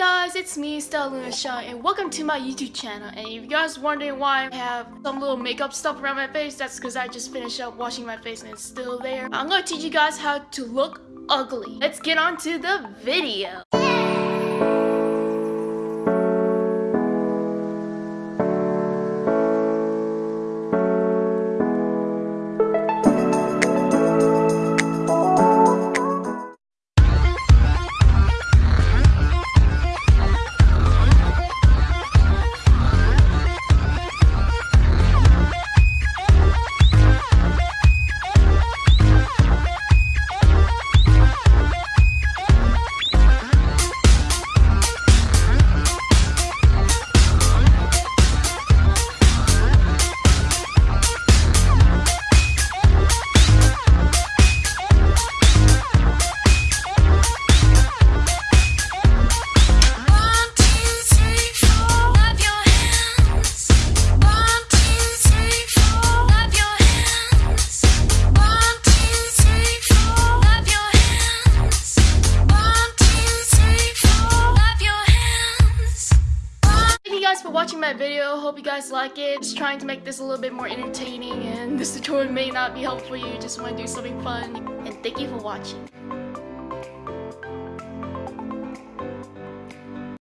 guys, it's me, Stella Luna Shaw, and welcome to my YouTube channel. And if you guys wondering why I have some little makeup stuff around my face, that's because I just finished up washing my face and it's still there. I'm gonna teach you guys how to look ugly. Let's get on to the video. Guys for watching my video. Hope you guys like it. Just trying to make this a little bit more entertaining and this tutorial may not be helpful for you. Just want to do something fun. And thank you for watching.